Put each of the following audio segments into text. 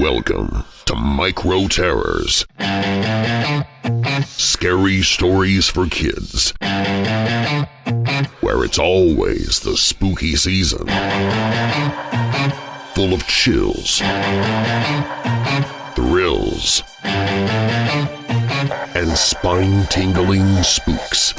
Welcome to Micro Terrors. Scary stories for kids. Where it's always the spooky season. Full of chills, thrills, and spine-tingling spooks.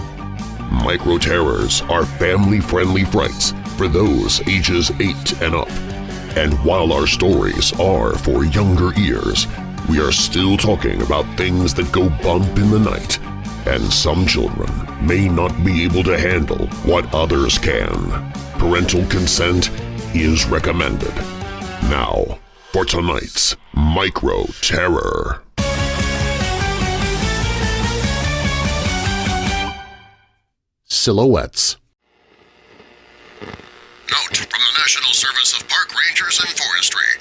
Micro Terrors are family-friendly frights for those ages 8 and up. And while our stories are for younger ears, we are still talking about things that go bump in the night, and some children may not be able to handle what others can. Parental consent is recommended. Now, for tonight's Micro Terror. Silhouettes Note from the National Service of Park Rangers and Forestry.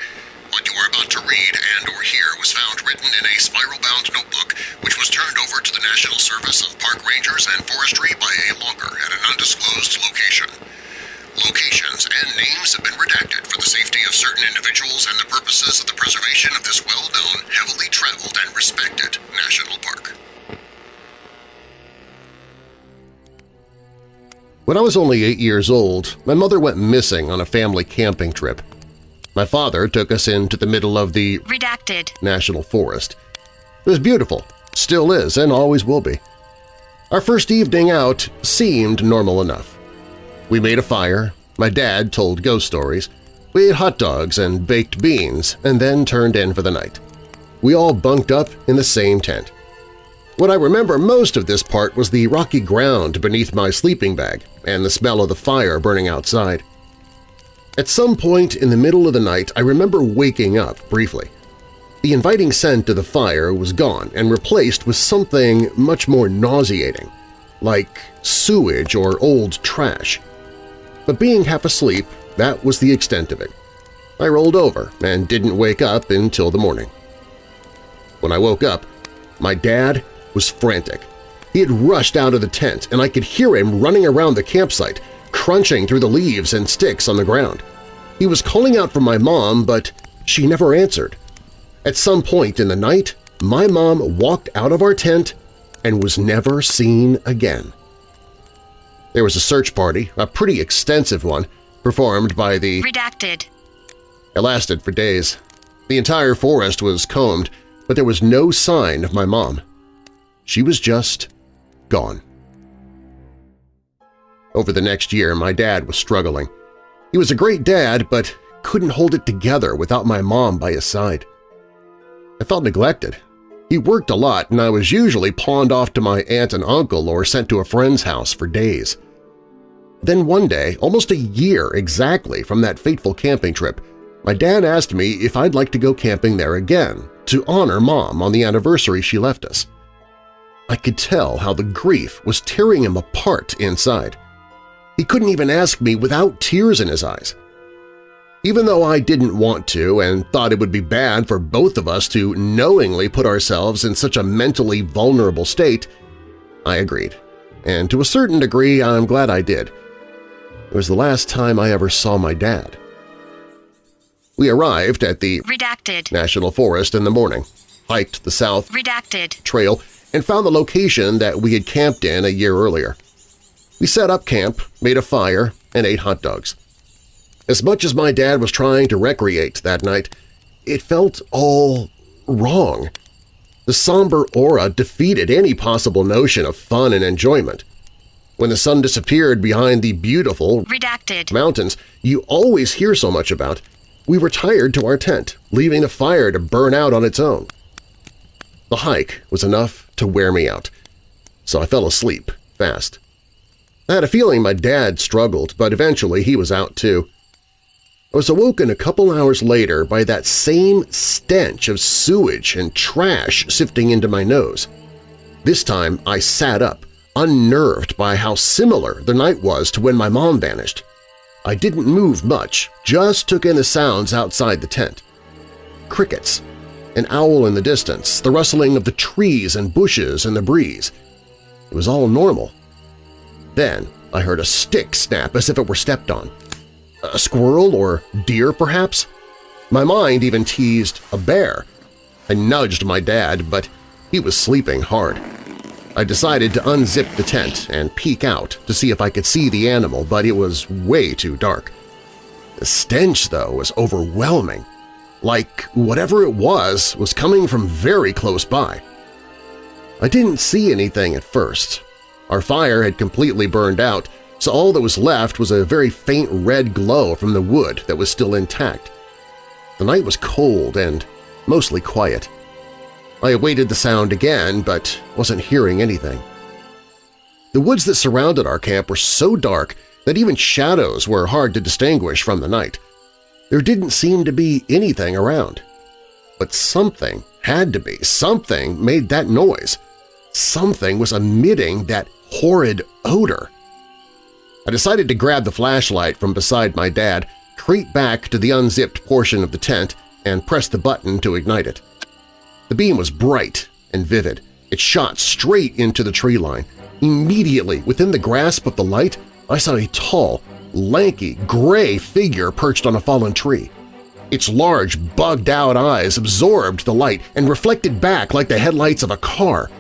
What you are about to read and or hear was found written in a spiral-bound notebook, which was turned over to the National Service of Park Rangers and Forestry by a logger at an undisclosed location. Locations and names have been redacted for the safety of certain individuals and the purposes of the preservation of this well-known, heavily traveled, and respected When I was only eight years old, my mother went missing on a family camping trip. My father took us into the middle of the Redacted. National Forest. It was beautiful, still is, and always will be. Our first evening out seemed normal enough. We made a fire, my dad told ghost stories, we ate hot dogs and baked beans, and then turned in for the night. We all bunked up in the same tent. What I remember most of this part was the rocky ground beneath my sleeping bag and the smell of the fire burning outside. At some point in the middle of the night, I remember waking up briefly. The inviting scent of the fire was gone and replaced with something much more nauseating, like sewage or old trash. But being half asleep, that was the extent of it. I rolled over and didn't wake up until the morning. When I woke up, my dad was frantic. He had rushed out of the tent, and I could hear him running around the campsite, crunching through the leaves and sticks on the ground. He was calling out for my mom, but she never answered. At some point in the night, my mom walked out of our tent and was never seen again. There was a search party, a pretty extensive one, performed by the Redacted. it lasted for days. The entire forest was combed, but there was no sign of my mom. She was just gone. Over the next year, my dad was struggling. He was a great dad, but couldn't hold it together without my mom by his side. I felt neglected. He worked a lot, and I was usually pawned off to my aunt and uncle or sent to a friend's house for days. Then one day, almost a year exactly from that fateful camping trip, my dad asked me if I'd like to go camping there again to honor Mom on the anniversary she left us. I could tell how the grief was tearing him apart inside. He couldn't even ask me without tears in his eyes. Even though I didn't want to and thought it would be bad for both of us to knowingly put ourselves in such a mentally vulnerable state, I agreed. And to a certain degree, I'm glad I did. It was the last time I ever saw my dad. We arrived at the Redacted. National Forest in the morning, hiked the South Redacted. Trail, and found the location that we had camped in a year earlier. We set up camp, made a fire, and ate hot dogs. As much as my dad was trying to recreate that night, it felt all wrong. The somber aura defeated any possible notion of fun and enjoyment. When the sun disappeared behind the beautiful Redacted. mountains you always hear so much about, we retired to our tent, leaving the fire to burn out on its own. The hike was enough to wear me out, so I fell asleep fast. I had a feeling my dad struggled, but eventually he was out too. I was awoken a couple hours later by that same stench of sewage and trash sifting into my nose. This time I sat up, unnerved by how similar the night was to when my mom vanished. I didn't move much, just took in the sounds outside the tent. Crickets, an owl in the distance, the rustling of the trees and bushes in the breeze. It was all normal. Then I heard a stick snap as if it were stepped on. A squirrel or deer, perhaps? My mind even teased a bear. I nudged my dad, but he was sleeping hard. I decided to unzip the tent and peek out to see if I could see the animal, but it was way too dark. The stench, though, was overwhelming, like whatever it was was coming from very close by. I didn't see anything at first. Our fire had completely burned out, so all that was left was a very faint red glow from the wood that was still intact. The night was cold and mostly quiet. I awaited the sound again, but wasn't hearing anything. The woods that surrounded our camp were so dark that even shadows were hard to distinguish from the night. There didn't seem to be anything around. But something had to be. Something made that noise. Something was emitting that horrid odor. I decided to grab the flashlight from beside my dad, creep back to the unzipped portion of the tent, and press the button to ignite it. The beam was bright and vivid. It shot straight into the tree line. Immediately, within the grasp of the light, I saw a tall, lanky, gray figure perched on a fallen tree. Its large, bugged-out eyes absorbed the light and reflected back like the headlights of a car.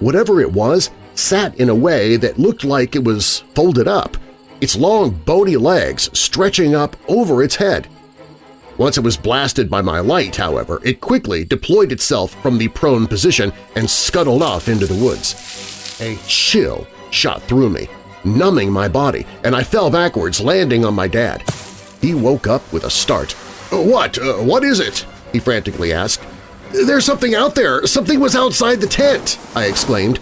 Whatever it was sat in a way that looked like it was folded up, its long, bony legs stretching up over its head. Once it was blasted by my light, however, it quickly deployed itself from the prone position and scuttled off into the woods. A chill shot through me, numbing my body, and I fell backwards, landing on my dad. He woke up with a start. "'What? Uh, what is it?' he frantically asked. "'There's something out there! Something was outside the tent!' I exclaimed.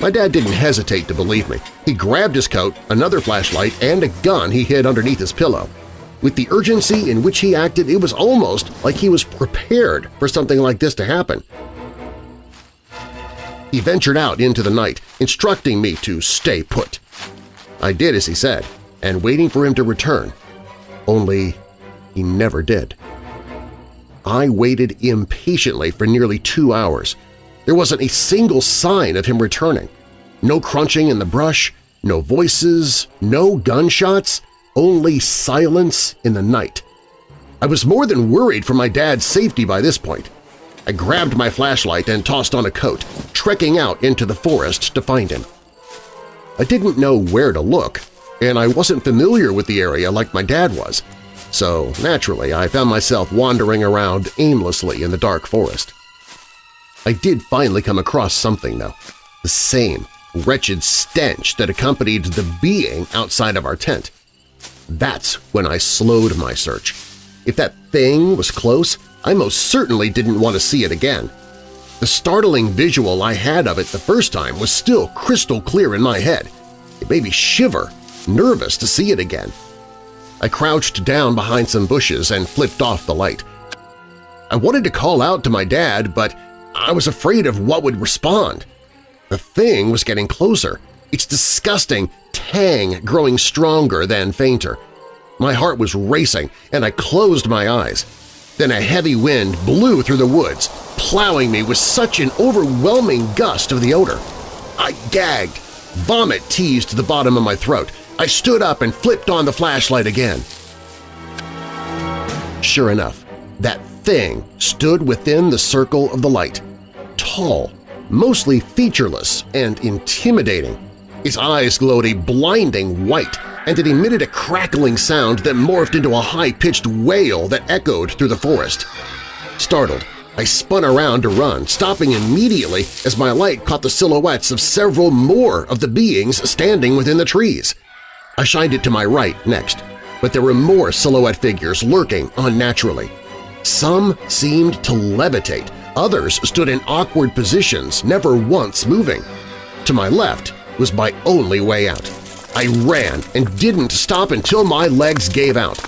My dad didn't hesitate to believe me. He grabbed his coat, another flashlight, and a gun he hid underneath his pillow. With the urgency in which he acted, it was almost like he was prepared for something like this to happen. He ventured out into the night, instructing me to stay put. I did as he said, and waiting for him to return. Only he never did. I waited impatiently for nearly two hours. There wasn't a single sign of him returning. No crunching in the brush, no voices, no gunshots, only silence in the night. I was more than worried for my dad's safety by this point. I grabbed my flashlight and tossed on a coat, trekking out into the forest to find him. I didn't know where to look, and I wasn't familiar with the area like my dad was, so naturally I found myself wandering around aimlessly in the dark forest. I did finally come across something, though, the same wretched stench that accompanied the being outside of our tent. That's when I slowed my search. If that thing was close, I most certainly didn't want to see it again. The startling visual I had of it the first time was still crystal clear in my head. It made me shiver, nervous to see it again. I crouched down behind some bushes and flipped off the light. I wanted to call out to my dad, but I was afraid of what would respond. The thing was getting closer, its disgusting tang growing stronger than fainter. My heart was racing, and I closed my eyes. Then a heavy wind blew through the woods, plowing me with such an overwhelming gust of the odor. I gagged. Vomit teased the bottom of my throat. I stood up and flipped on the flashlight again. Sure enough, that thing stood within the circle of the light. Tall, mostly featureless and intimidating. His eyes glowed a blinding white, and it emitted a crackling sound that morphed into a high-pitched wail that echoed through the forest. Startled, I spun around to run, stopping immediately as my light caught the silhouettes of several more of the beings standing within the trees. I shined it to my right next, but there were more silhouette figures lurking unnaturally. Some seemed to levitate, others stood in awkward positions, never once moving. To my left was my only way out. I ran and didn't stop until my legs gave out.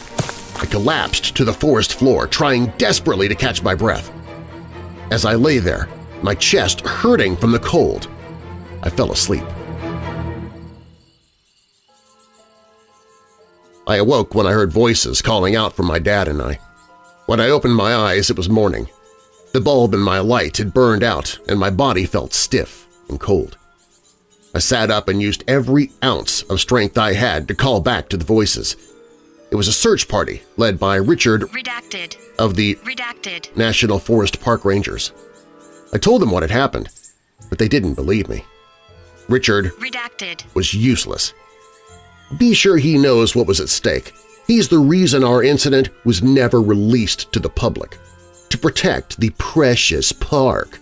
I collapsed to the forest floor, trying desperately to catch my breath. As I lay there, my chest hurting from the cold, I fell asleep. I awoke when I heard voices calling out for my dad and I. When I opened my eyes, it was morning. The bulb in my light had burned out and my body felt stiff and cold. I sat up and used every ounce of strength I had to call back to the voices. It was a search party led by Richard Redacted. of the Redacted. National Forest Park Rangers. I told them what had happened, but they didn't believe me. Richard Redacted. was useless. Be sure he knows what was at stake. He's the reason our incident was never released to the public, to protect the precious park.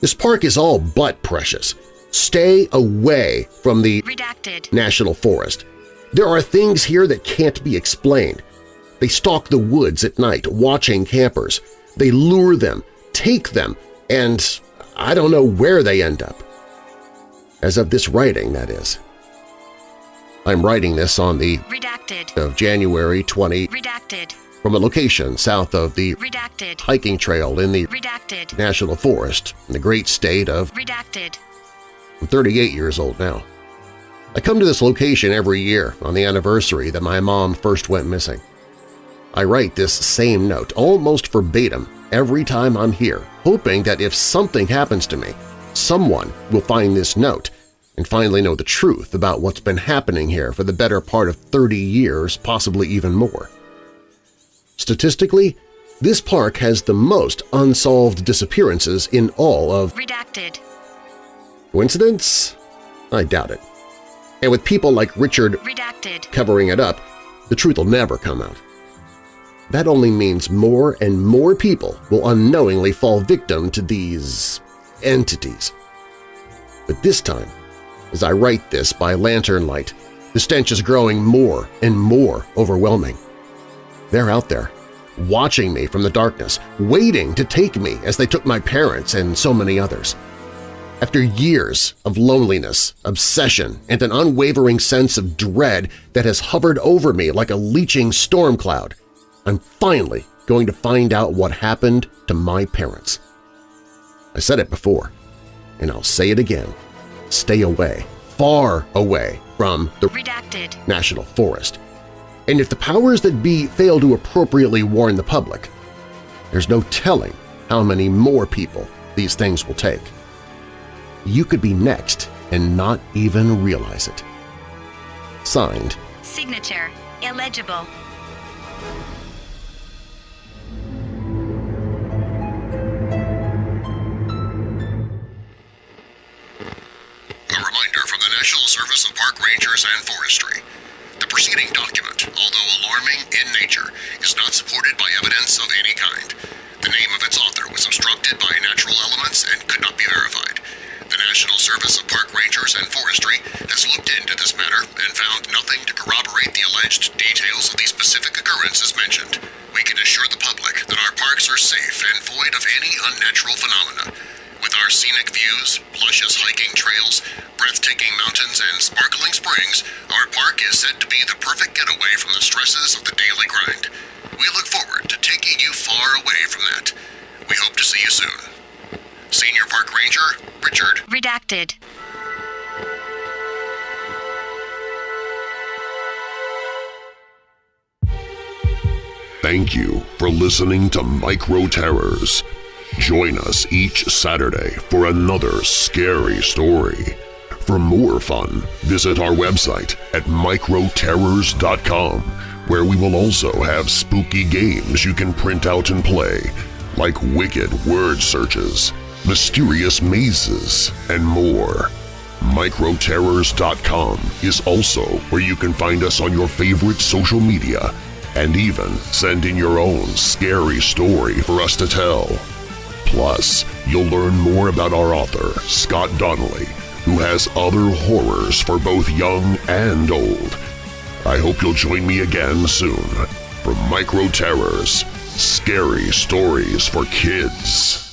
This park is all but precious. Stay away from the Redacted. National Forest. There are things here that can't be explained. They stalk the woods at night, watching campers. They lure them, take them, and I don't know where they end up. As of this writing, that is. I'm writing this on the Redacted. of January 20 Redacted. from a location south of the Redacted. hiking trail in the Redacted. National Forest in the great state of Redacted. I'm 38 years old now. I come to this location every year on the anniversary that my mom first went missing. I write this same note, almost verbatim, every time I'm here, hoping that if something happens to me, someone will find this note and finally know the truth about what's been happening here for the better part of 30 years, possibly even more. Statistically, this park has the most unsolved disappearances in all of Redacted. Coincidence? I doubt it. And with people like Richard Redacted. covering it up, the truth will never come out. That only means more and more people will unknowingly fall victim to these entities. But this time, as I write this by lantern light, the stench is growing more and more overwhelming. They're out there, watching me from the darkness, waiting to take me as they took my parents and so many others. After years of loneliness, obsession, and an unwavering sense of dread that has hovered over me like a leeching storm cloud, I'm finally going to find out what happened to my parents. I said it before, and I'll say it again. Stay away, far away from the Redacted. National Forest. And if the powers that be fail to appropriately warn the public, there's no telling how many more people these things will take. You could be next and not even realize it. Signed, Signature. Illegible. A reminder from the National Service of Park Rangers and Forestry. The preceding document, although alarming in nature, is not supported by evidence of any kind. The name of its author was obstructed by natural elements and could not be verified. The National Service of Park Rangers and Forestry has looked into this matter and found nothing to corroborate the alleged details of the specific occurrences mentioned. We can assure the public that our parks are safe and void of any unnatural phenomena. With our scenic views, luscious hiking trails, breathtaking mountains, and sparkling springs, our park is said to be the perfect getaway from the stresses of the daily grind. We look forward to taking you far away from that. We hope to see you soon. Senior Park Ranger, Richard. Redacted. Thank you for listening to Micro Terrors. Join us each Saturday for another scary story. For more fun, visit our website at microterrors.com, where we will also have spooky games you can print out and play, like wicked word searches, mysterious mazes, and more. Microterrors.com is also where you can find us on your favorite social media and even send in your own scary story for us to tell. Plus, you'll learn more about our author, Scott Donnelly, who has other horrors for both young and old. I hope you'll join me again soon for Micro Terrors, Scary Stories for Kids.